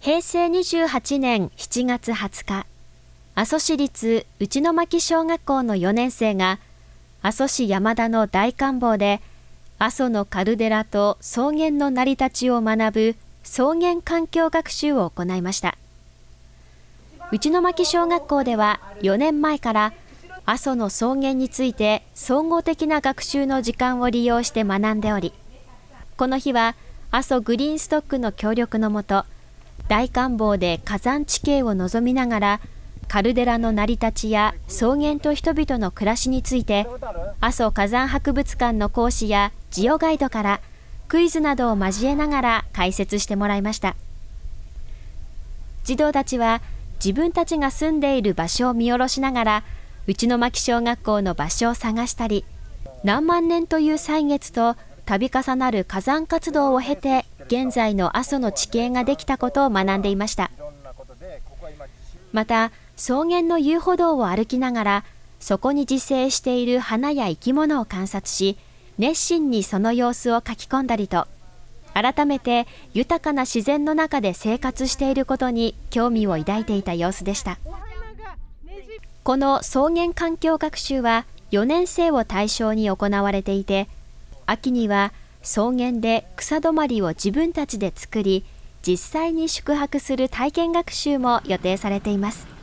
平成28年7月20日、阿蘇市立内巻小学校の4年生が、阿蘇市山田の大観望で、阿蘇のカルデラと草原の成り立ちを学ぶ草原環境学習を行いました。内巻小学校では4年前から阿蘇の草原について総合的な学習の時間を利用して学んでおり、この日は阿蘇グリーンストックの協力のもと、大観望で火山地形を望みながら、カルデラの成り立ちや草原と人々の暮らしについて、阿蘇火山博物館の講師やジオガイドからクイズなどを交えながら解説してもらいました。児童たちは自分たちが住んでいる場所を見下ろしながら、内巻小学校の場所を探したり、何万年という歳月と度重なる火山活動を経て現在の阿蘇の地形ができたことを学んでいました。また草原の遊歩道を歩きながらそこに自生している花や生き物を観察し熱心にその様子を書き込んだりと改めて豊かな自然の中で生活していることに興味を抱いていた様子でした。この草原環境学習は4年生を対象に行われていて秋には草原で草止まりを自分たちで作り実際に宿泊する体験学習も予定されています。